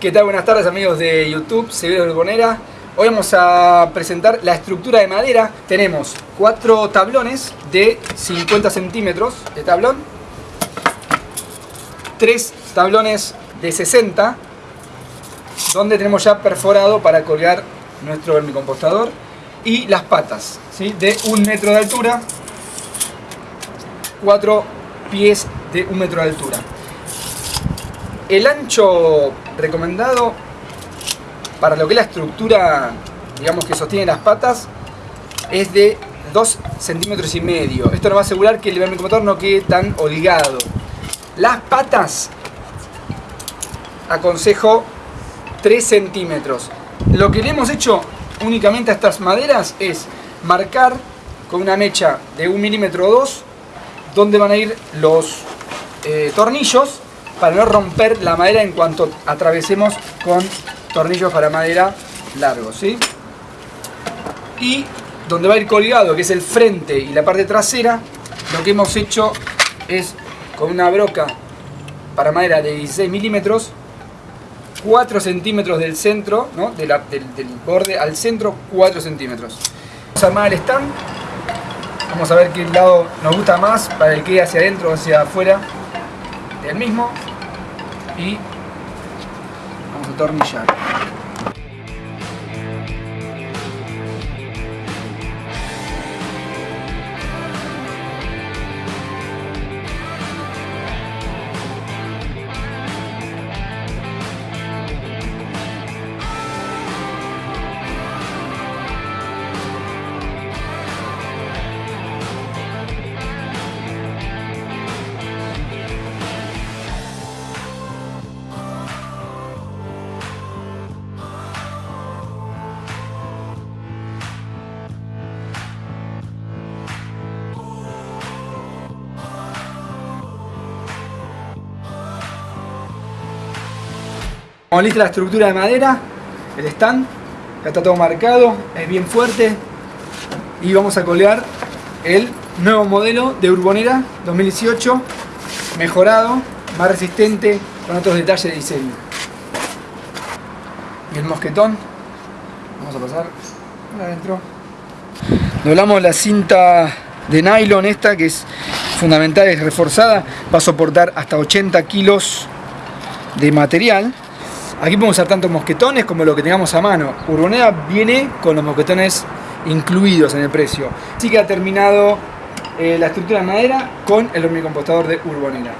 ¿Qué tal? Buenas tardes amigos de YouTube, Severo Urbonera. Hoy vamos a presentar la estructura de madera. Tenemos cuatro tablones de 50 centímetros de tablón, tres tablones de 60, donde tenemos ya perforado para colgar nuestro vermicompostador y las patas ¿sí? de un metro de altura, cuatro pies de un metro de altura. El ancho recomendado para lo que es la estructura, digamos que sostiene las patas, es de 2 centímetros y medio. Esto nos va a asegurar que el vermicomotor no quede tan holgado. Las patas, aconsejo 3 centímetros. Lo que le hemos hecho únicamente a estas maderas es marcar con una mecha de un milímetro o 2 donde van a ir los eh, tornillos para no romper la madera en cuanto atravesemos con tornillos para madera largos, ¿sí? Y donde va a ir colgado, que es el frente y la parte trasera, lo que hemos hecho es con una broca para madera de 16 milímetros, 4 centímetros del centro, ¿no? del, borde al centro, 4 centímetros. Vamos a armar el stand, vamos a ver qué lado nos gusta más para el que hacia adentro o hacia afuera del mismo y vamos a atornillar. Como lista la estructura de madera, el stand, ya está todo marcado, es bien fuerte y vamos a colgar el nuevo modelo de Urbonera 2018 mejorado, más resistente, con otros detalles de diseño. Y el mosquetón, vamos a pasar adentro. Doblamos la cinta de nylon esta que es fundamental, es reforzada, va a soportar hasta 80 kilos de material Aquí podemos usar tanto mosquetones como lo que tengamos a mano. Urbonera viene con los mosquetones incluidos en el precio. Así que ha terminado eh, la estructura de madera con el hormicompostador de Urbonera.